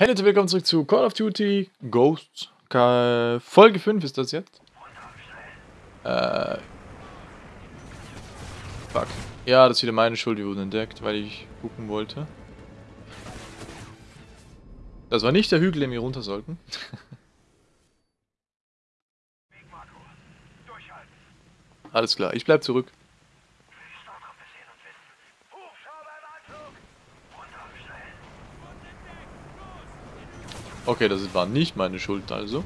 Hey Leute, willkommen zurück zu Call of Duty Ghosts. Folge 5 ist das jetzt. Äh. Fuck. Ja, das ist wieder meine Schuld, die wurde entdeckt, weil ich gucken wollte. Das war nicht der Hügel, den wir runter sollten. Alles klar, ich bleib zurück. Okay, das war nicht meine Schuld also.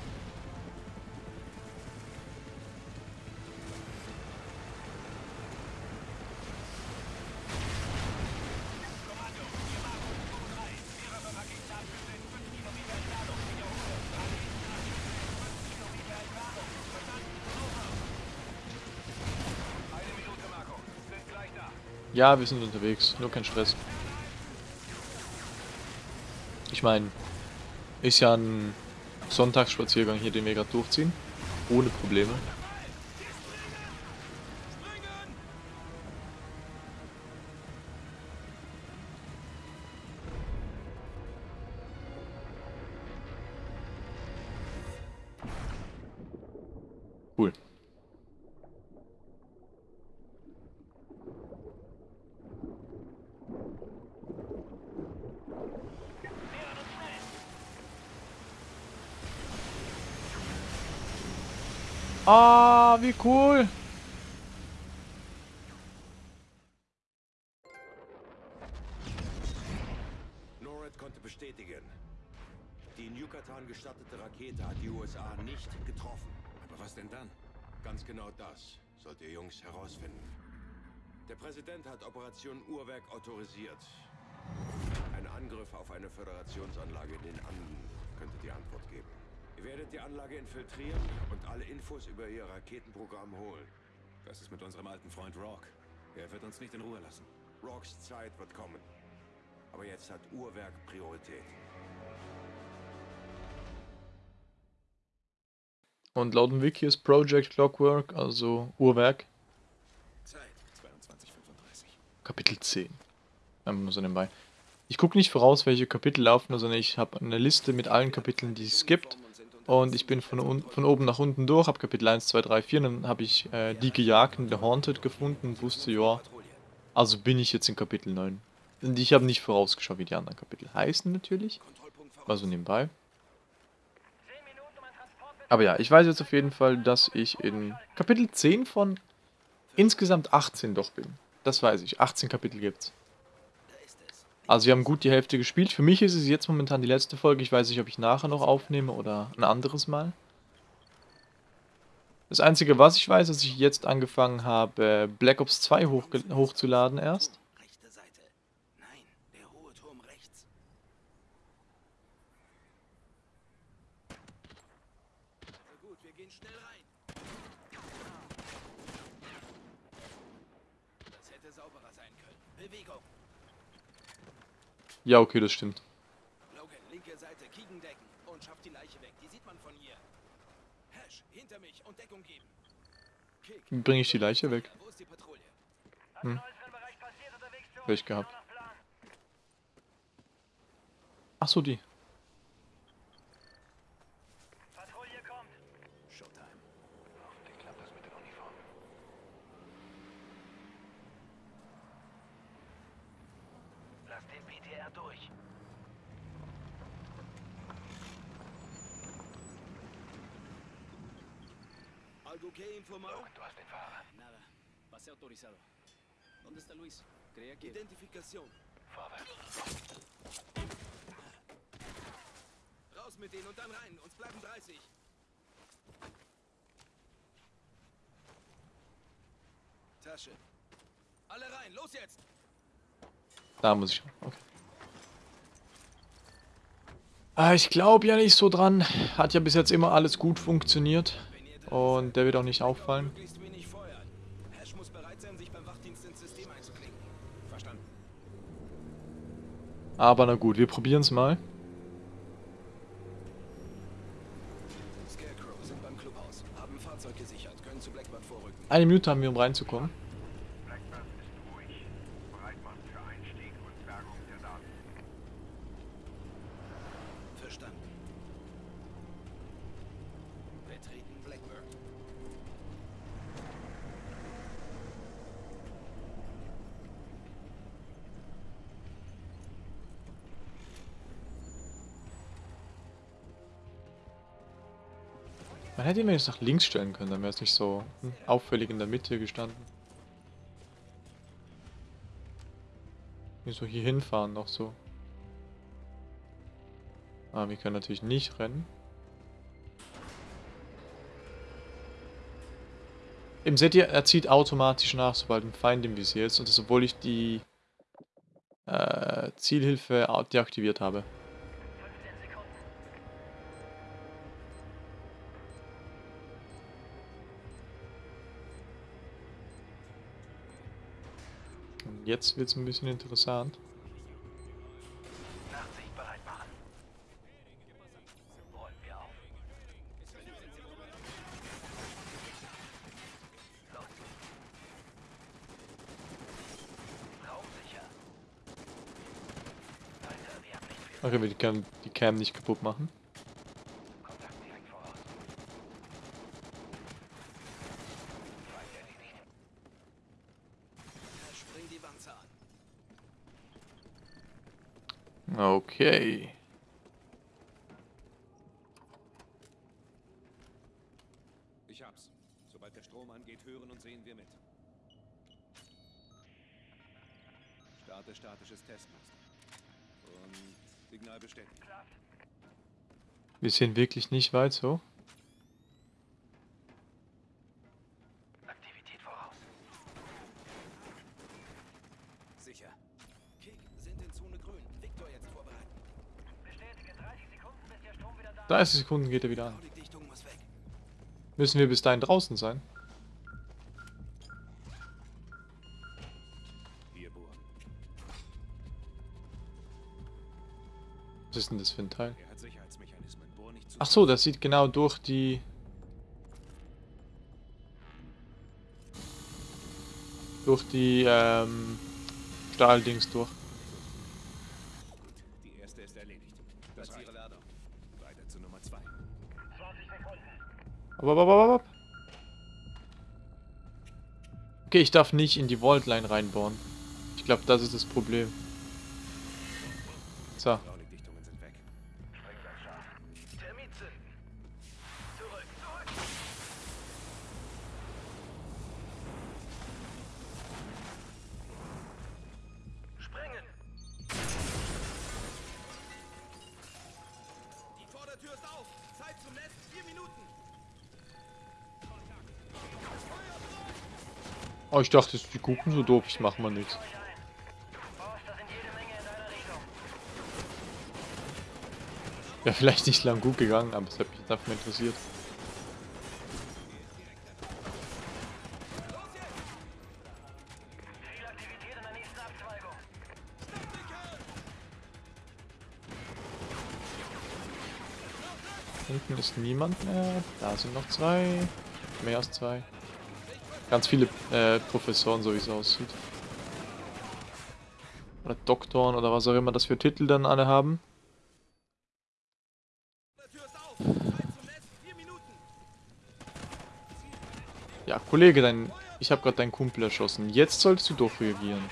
Ja, wir sind unterwegs, nur kein Stress. Ich meine, ist ja ein Sonntagsspaziergang hier, den wir gerade durchziehen. Ohne Probleme. Wie cool. NORAD konnte bestätigen, die in Yucatan gestartete Rakete hat die USA nicht getroffen. Aber was denn dann? Ganz genau das sollt ihr Jungs herausfinden. Der Präsident hat Operation Uhrwerk autorisiert. Ein Angriff auf eine Föderationsanlage in den Anden könnte die Antwort geben. Ihr werdet die Anlage infiltrieren und alle Infos über ihr Raketenprogramm holen. Was ist mit unserem alten Freund Rock? Er wird uns nicht in Ruhe lassen. Rocks Zeit wird kommen. Aber jetzt hat Uhrwerk Priorität. Und laut dem Wiki ist Project Clockwork, also Uhrwerk, Zeit 22:35. Kapitel 10. Einfach nur so nebenbei. Ich gucke nicht voraus, welche Kapitel laufen, sondern ich habe eine Liste mit allen Kapiteln, die es gibt. Und ich bin von, von oben nach unten durch, habe Kapitel 1, 2, 3, 4, dann habe ich äh, die Gejagten, The Haunted gefunden und wusste, ja, also bin ich jetzt in Kapitel 9. Und ich habe nicht vorausgeschaut, wie die anderen Kapitel heißen natürlich. Also nebenbei. Aber ja, ich weiß jetzt auf jeden Fall, dass ich in Kapitel 10 von insgesamt 18 doch bin. Das weiß ich. 18 Kapitel gibt's. Also wir haben gut die Hälfte gespielt. Für mich ist es jetzt momentan die letzte Folge. Ich weiß nicht, ob ich nachher noch aufnehme oder ein anderes Mal. Das Einzige, was ich weiß, ist, dass ich jetzt angefangen habe, Black Ops 2 hochge- hochzuladen erst. Rechte Seite. Nein, der hohe Turm rechts. Also gut, wir gehen schnell rein. Das hätte sauberer sein können. Bewegung. Ja, okay, das stimmt. Logan, linke Seite, Kiegen decken und schafft die Leiche weg. Die sieht man von hier. Hash, hinter mich und Deckung geben. Kick. Wie bringe ich die Leiche weg? Wo ist die Patrouille? Welch gehabt. Ach so, die. Showtime. Hoffentlich klappt das mit der Uniform. Lass den PTR durch. ¿Algo informar? Du hast den Fahrer. Nada. Pase autorizado. ¿Dónde está Luis? Creía que... Identificación. Vorwärts. Raus mit denen und dann rein. Uns bleiben 30. Tasche. Alle rein. Los jetzt. Da muss ich. Okay. Ah, ich glaube ja nicht so dran. Hat ja bis jetzt immer alles gut funktioniert. Und der wird auch nicht auffallen. Aber na gut, wir probieren es mal. Eine Minute haben wir, um reinzukommen. Hätte ihn jetzt nach links stellen können, dann wäre es nicht so hm, auffällig in der Mitte gestanden. Wie so hier hinfahren noch so. Ah, wir können natürlich nicht rennen. Eben seht ihr, er zieht automatisch nach, sobald ein Feind im Visier ist. Und das, obwohl ich die äh, Zielhilfe deaktiviert habe. Jetzt wird es ein bisschen interessant. Okay, wir die Cam, die Cam nicht kaputt machen. Kontakt direkt voraus. Feind erledigt. Hash, bring die Wanze an. Okay. Ich hab's. Sobald der Strom angeht, hören und sehen wir mit. Starte statisches Testmuster. Und Signal bestätigt. Wir sehen wirklich nicht weit so. Aktivität voraus. Sicher. Kick sind in Zone grün. Victor jetzt vorbereiten. Bestätige 30 Sekunden, bis der Strom wieder da 30 Sekunden geht er wieder an. Müssen wir bis dahin draußen sein? Was ist denn das für ein Teil? Ach so, das sieht genau durch die... Durch die, ähm... Stahldings durch. Okay, ich darf nicht in die Vault-Line reinbohren. Ich glaube, das ist das Problem. So. Oh, ich dachte, die gucken so doof, ich mach mal nichts. Wäre vielleicht nicht lang gut gegangen, aber es hat mich jetzt einfach mal interessiert. Hinten ist niemand mehr. Da sind noch zwei. Mehr als zwei. Ganz viele äh, Professoren, so wie es aussieht. Oder Doktoren oder was auch immer das für Titel dann alle haben. Ja, Kollege, dein, ich habe gerade deinen Kumpel erschossen. Jetzt solltest du doch reagieren.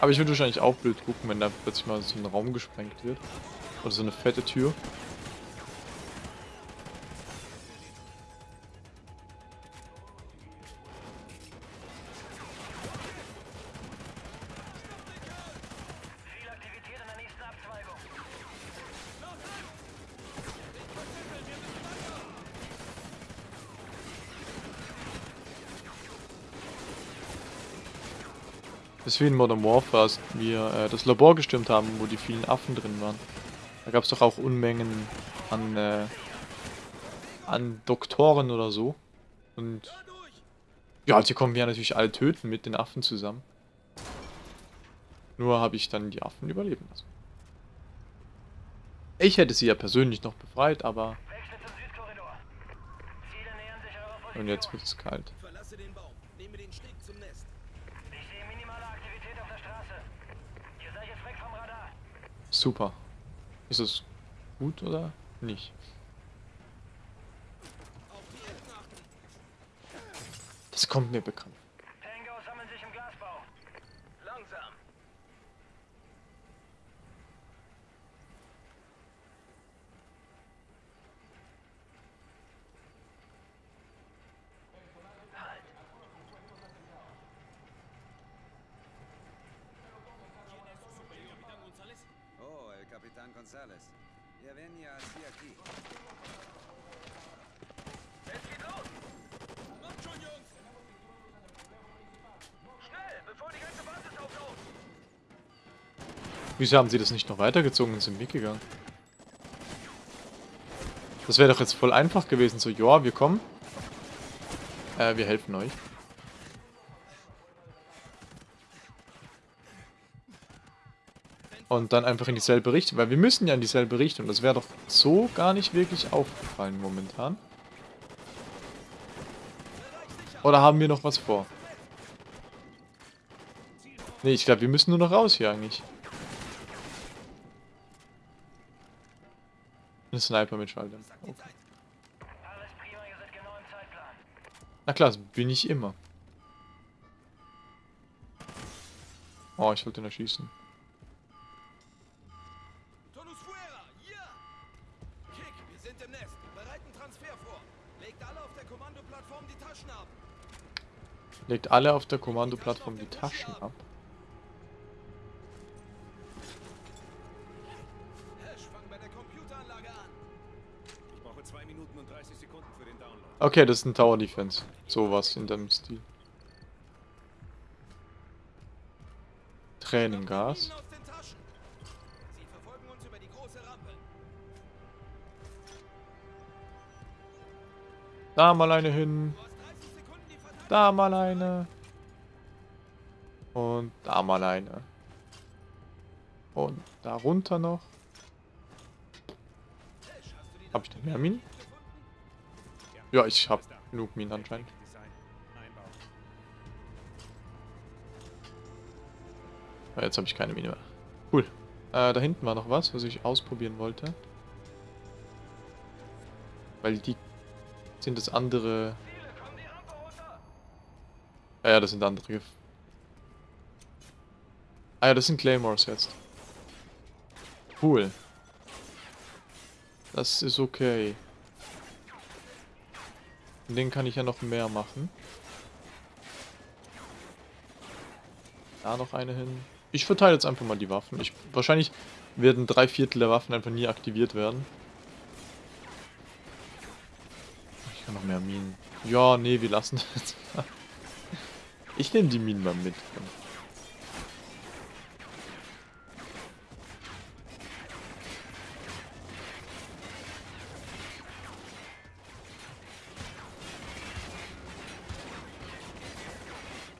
Aber ich würde wahrscheinlich auch blöd gucken, wenn da plötzlich mal so ein Raum gesprengt wird. Oder so eine fette Tür. Ist wie in Modern Warfare, als wir äh, das Labor gestürmt haben, wo die vielen Affen drin waren. Da gab es doch auch Unmengen an, äh, an Doktoren oder so. Und ja, die kommen wir natürlich alle töten mit den Affen zusammen. Nur habe ich dann die Affen überleben lassen. Ich hätte sie ja persönlich noch befreit, aber... Und jetzt wird es kalt. Verlasse den Baum. Nehme den Steg zum Nest. Ich sehe minimale Aktivität auf der Straße. Ihr seid jetzt weg vom Radar. Super. Ist das gut oder nicht? Das kommt mir bekannt. Tango sammeln sich im Glasbau. Langsam. Oh, el Capitán González. Ya venía así aquí. Es geht los. Kommt schon, Jungs. Schnell, bevor die ganze Basis auflauft. Wieso haben sie das nicht noch weitergezogen und sind mitgegangen? Das wäre doch jetzt voll einfach gewesen. So, ja, wir kommen. Äh, wir helfen euch. Und dann einfach in dieselbe Richtung. Weil wir müssen ja in dieselbe Richtung. Das wäre doch so gar nicht wirklich aufgefallen momentan. Oder haben wir noch was vor? Nee, ich glaube, wir müssen nur noch raus hier eigentlich. Ein Sniper mit Schalldämpfer. Okay. Na klar, das bin ich immer. Oh, ich wollte ihn erschießen. Legt alle auf der Kommandoplattform die Taschen ab. Okay, das ist ein Tower Defense. Sowas in dem Stil. Tränengas. Den. Da mal eine hin. Du hast 30 Sekunden die Verteidigung. Da mal eine. Und da mal eine. Und da runter noch. Hab ich Minen? gefunden? Ja, ich hab genug Minen anscheinend. Einbau. Ah, Jetzt habe ich keine Mine mehr. Cool. Äh, da hinten war noch was, was ich ausprobieren wollte. Weil die sind das andere... Ah ja, das sind andere... Ah ja, das sind Claymores jetzt. Cool. Das ist okay. Den kann ich ja noch mehr machen. Da noch eine hin. Ich verteile jetzt einfach mal die Waffen. Ich, wahrscheinlich werden drei Viertel der Waffen einfach nie aktiviert werden. Ich kann noch mehr Minen. Ja, nee, wir lassen das. Ich nehme die Minen mal mit.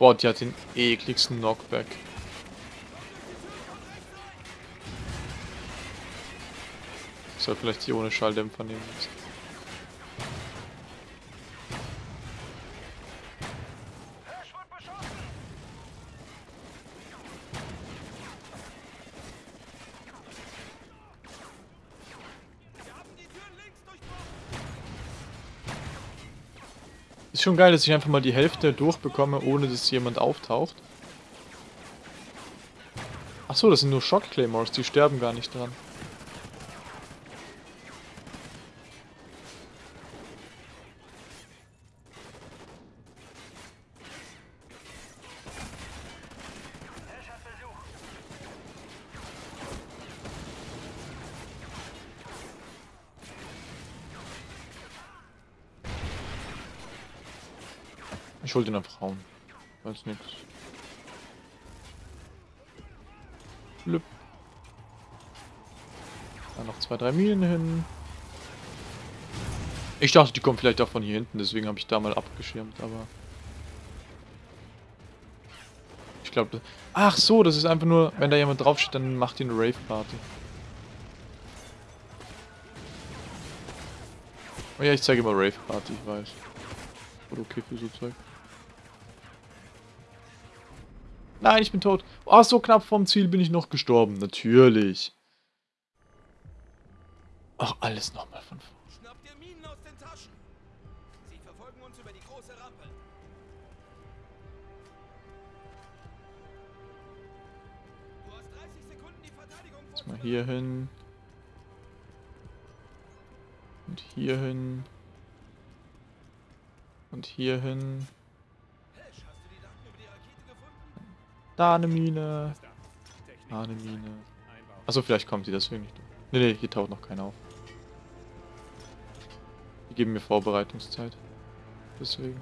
Boah, die hat den ekligsten Knockback. Soll vielleicht die ohne Schalldämpfer nehmen. Jetzt. Schon geil, dass ich einfach mal die Hälfte durchbekomme, ohne dass jemand auftaucht. Achso, das sind nur Shock Claymores, die sterben gar nicht dran. Wollte ihn einfach hauen. Weiß nix. Blüpp. Da noch zwei, drei Minen hin. Ich dachte, die kommen vielleicht auch von hier hinten, deswegen habe ich da mal abgeschirmt, aber... Ich glaube... Ach so, das ist einfach nur, wenn da jemand draufsteht, dann macht die eine Rave-Party. Oh ja, ich zeige immer Rave-Party, ich weiß. Voll okay für so Zeug. Nein, ich bin tot. Oh, so knapp vom Ziel bin ich noch gestorben. Natürlich. Ach, alles nochmal von vorne. Schnappt ihr Minen aus den Taschen. Sie verfolgen uns über die große Rampe. Du hast 30 Sekunden die Verteidigung Jetzt mal hier hin. Und hier hin. Und hier hin. Da eine Mine. Da. Eine Mine. Achso, vielleicht kommt sie deswegen nicht. Ne, ne, hier taucht noch keiner auf. Die geben mir Vorbereitungszeit. Deswegen.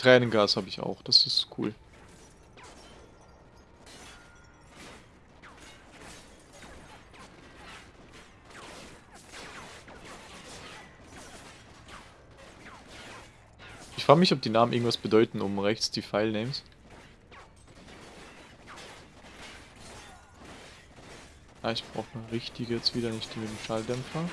Tränengas habe ich auch, das ist cool. Ich frage mich, ob die Namen irgendwas bedeuten, oben rechts die Filenames. Ah, ich brauche eine richtige jetzt wieder, nicht die mit dem Schalldämpfer.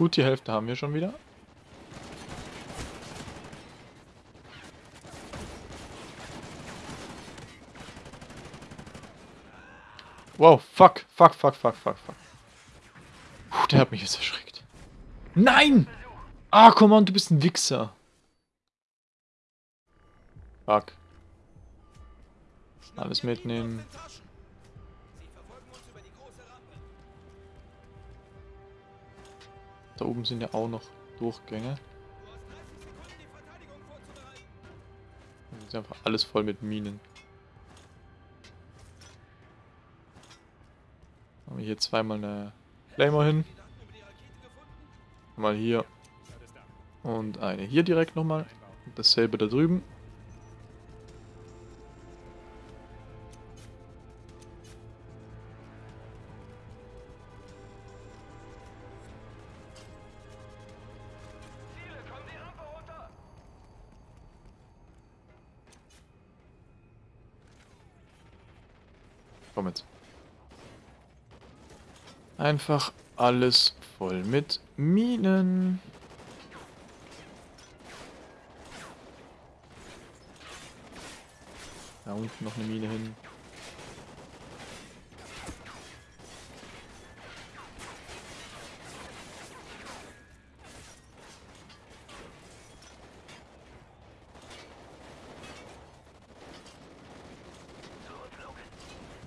Gut, die Hälfte haben wir schon wieder. Wow, fuck, fuck, fuck, fuck, fuck, fuck. Puh, der hat mich jetzt erschreckt. Nein! Ah, komm on, du bist ein Wichser. Fuck. Alles mitnehmen. Da oben sind ja auch noch Durchgänge. Du hast 30 Sekunden, die Verteidigung vorzubereiten. Das ist einfach alles voll mit Minen. Haben wir hier zweimal eine Flamer hin. Mal hier und eine hier direkt nochmal. Und dasselbe da drüben. Komm jetzt. Einfach alles voll mit Minen. Da unten noch eine Mine hin.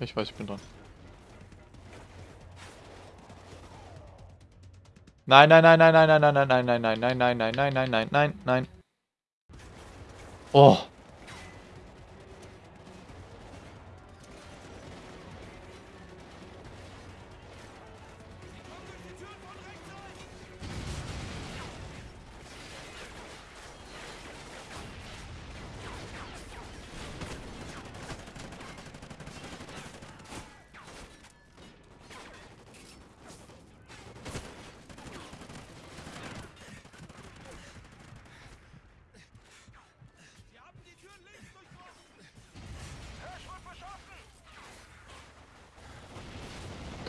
Ich weiß, ich bin dran. Nein, nein, nein, nein, nein, nein, nein, nein, nein, nein, nein, nein, nein, nein, nein, nein, nein, nein. Oh.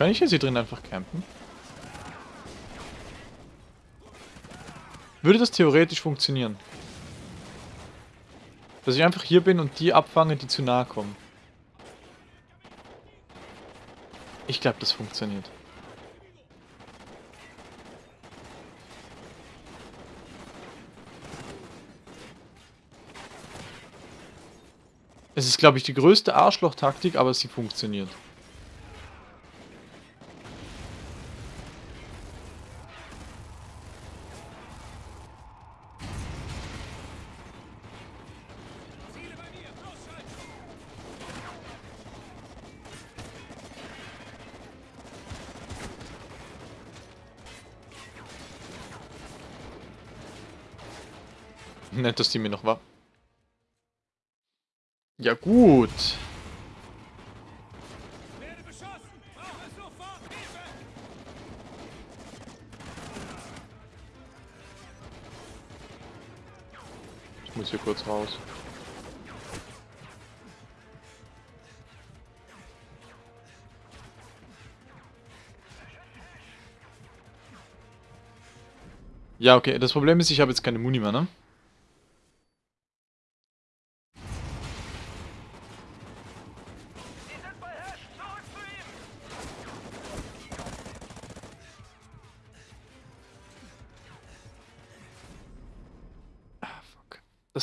Kann ich jetzt hier drin einfach campen? Würde das theoretisch funktionieren? Dass ich einfach hier bin und die abfange, die zu nahe kommen. Ich glaube, das funktioniert. Es ist, glaube ich, die größte Arschloch-Taktik, aber sie funktioniert. Nett, dass die mir noch war. Ja gut. Ich muss hier kurz raus. Ja, okay. Das Problem ist, ich habe jetzt keine Muni mehr, ne?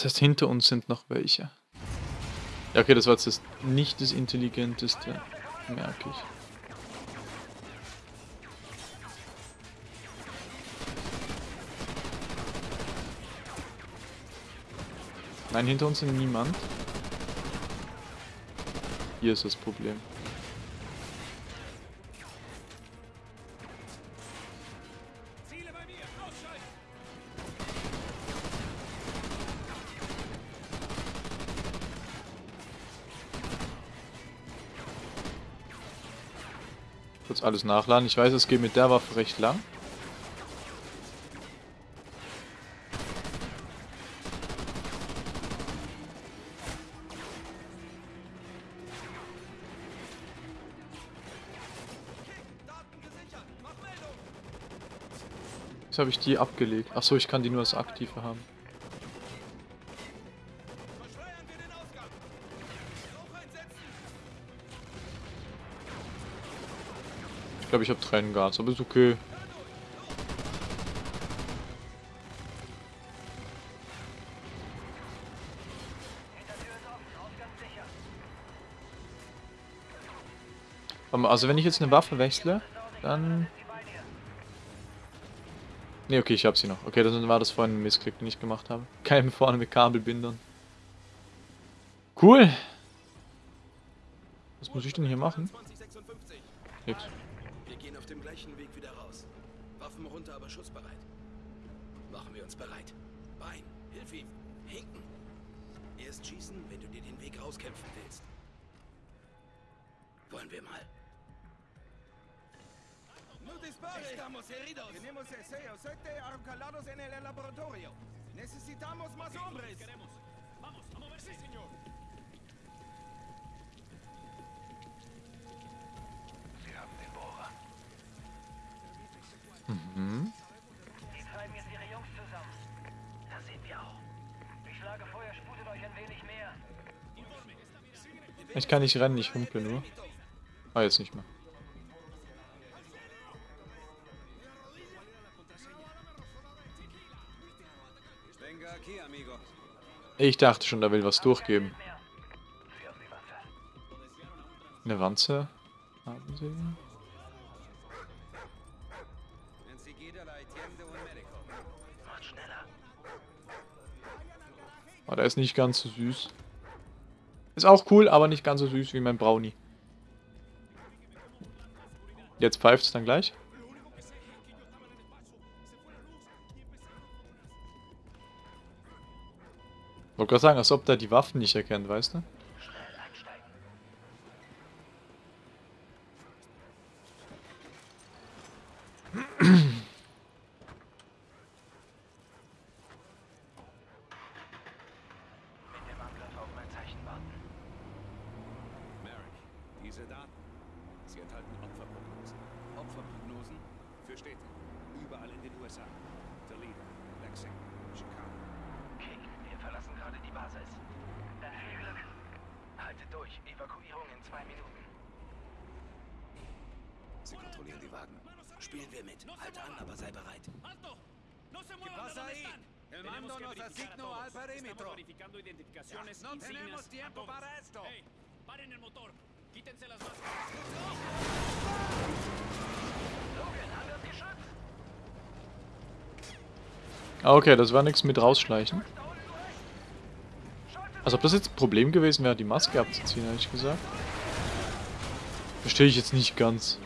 Das heißt, hinter uns sind noch welche. Ja, okay, das war jetzt das nicht das intelligenteste, merke ich. Nein, hinter uns sind niemand. Hier ist das Problem. Ziele bei mir! Ausschalten! Kurz alles nachladen. Ich weiß, es geht mit der Waffe recht lang. Jetzt habe ich die abgelegt. Achso, ich kann die nur als aktive haben. Glaube, ich habe Tränengas, aber ist okay. Aber Also wenn ich jetzt eine Waffe wechsle, dann... Ne, okay, ich habe sie noch. Okay, dann war das vorhin ein Missklick, den ich gemacht habe. Kein vorne mit Kabelbindern. Cool. Was muss ich denn hier machen? 2056. Nix. Wir gehen auf dem gleichen Weg wieder raus. Waffen runter, aber schussbereit. Machen wir uns bereit. Bein, hilf ihm. Hinken. Erst schießen, wenn du dir den Weg rauskämpfen willst. Wollen wir mal. No dispare. Estamos heridos. Tenemos SEO 7 arroncalados en el laboratorio. Necesitamos más hombres. Vamos, a moverse, señor! Mhm. Die treiben jetzt ihre Jungs zusammen. Das sehen wir auch. Ich schlage vor, ihr sputet euch ein wenig mehr. Ich kann nicht rennen, ich humpel nur. Ah, jetzt nicht mehr. Ich dachte schon, da will was durchgeben. Eine Wanze haben sie. Oh, der ist nicht ganz so süß. Ist auch cool, aber nicht ganz so süß wie mein Brownie. Jetzt pfeift es dann gleich. Wollte gerade sagen, als ob der die Waffen nicht erkennt, weißt du? Schnell einsteigen. Mit dem Angriff auf mein Zeichen warten. Merrick, diese Daten. Sie enthalten Opferprognosen. Opferprognosen. Für Städte. Überall in den USA. Toledo, Lexington, Chicago. King, wir verlassen gerade die Basis. Dann viel Glück. Haltet durch. Evakuierung in zwei Minuten. Sie kontrollieren die Wagen. Spielen wir mit. Halt an, aber sei bereit. Alto! ¡No se muevan de donde están! El mando nos asignó al perímetro. verificando identificaciones, No tenemos tiempo para esto. Hey, paren el motor. Quítense las máscaras. Ah, okay, das war nichts mit rausschleichen. Also ob das jetzt ein Problem gewesen wäre, die Maske abzuziehen, ehrlich gesagt. Verstehe ich jetzt nicht ganz.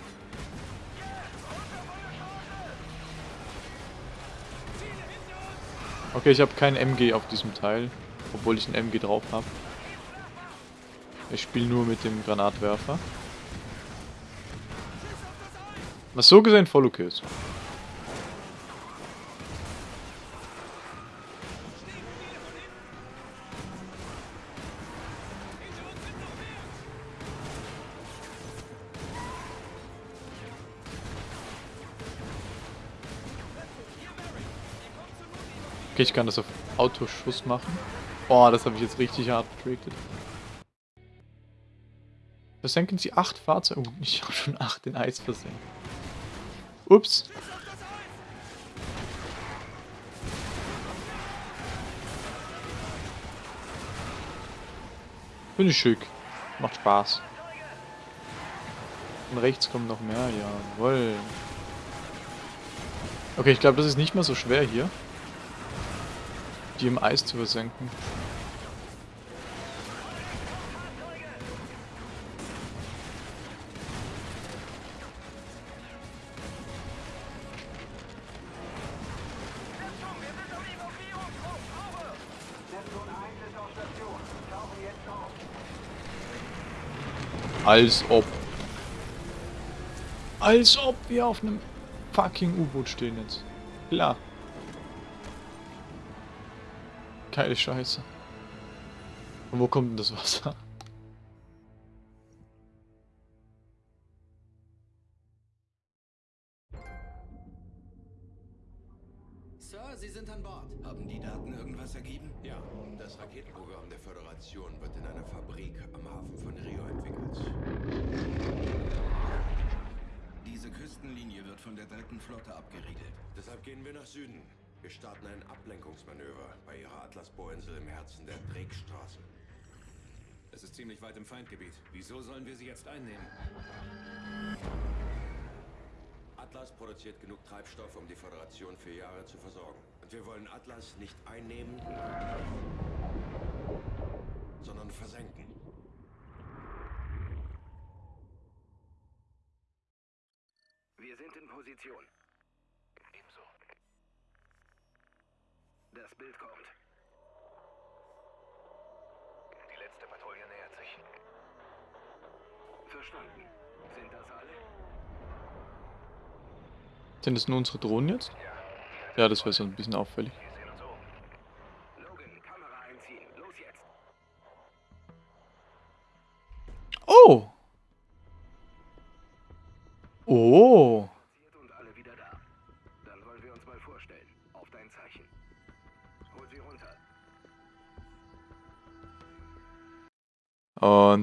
Okay, ich habe kein MG auf diesem Teil, obwohl ich ein MG drauf habe. Ich spiele nur mit dem Granatwerfer. Was so gesehen voll okay ist. Okay, ich kann das auf Autoschuss machen. Boah, das habe ich jetzt richtig hart getractet. Versenken Sie acht Fahrzeuge. Oh, ich habe schon acht in Eis versenkt. Ups. Finde ich schick. Macht Spaß. Und rechts kommen noch mehr. Jawohl. Okay, ich glaube, das ist nicht mehr so schwer hier. Die im Eis zu versenken. Als ob. Als ob wir auf einem fucking U-Boot stehen jetzt. Klar. Geile Scheiße. Und wo kommt denn das Wasser? Sir, Sie sind an Bord. Haben die Daten irgendwas ergeben? Ja, das Raketenprogramm der Föderation wird in einer Fabrik am Hafen von Rio entwickelt. Diese Küstenlinie wird von der dritten Flotte abgeriegelt. Deshalb gehen wir nach Süden. Wir starten ein Ablenkungsmanöver bei ihrer Atlasbohrinsel im Herzen der Drakestraße. Es ist ziemlich weit im Feindgebiet. Wieso sollen wir sie jetzt einnehmen? Atlas produziert genug Treibstoff, um die Föderation für Jahre zu versorgen. Und wir wollen Atlas nicht einnehmen, sondern versenken. Wir sind in Position. Ebenso. Das Bild kommt. Die letzte Patrouille nähert sich. Verstanden. Sind das alle? Sind das nur unsere Drohnen jetzt? Ja, das wäre so ein bisschen auffällig.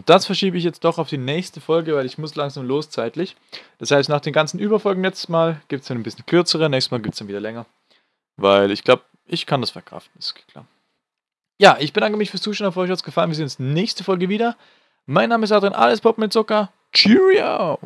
Das verschiebe ich jetzt doch auf die nächste Folge, weil ich muss langsam los zeitlich. Das heißt, nach den ganzen Überfolgen letztes Mal gibt es dann ein bisschen kürzere, nächstes Mal gibt es dann wieder länger. Weil ich glaube, ich kann das verkraften, ist klar. Ja, ich bedanke mich fürs Zuschauen, hoffe euch hat es gefallen. Wir sehen uns nächste Folge wieder. Mein Name ist Adrian, alles Pop mit Zucker. Cheerio!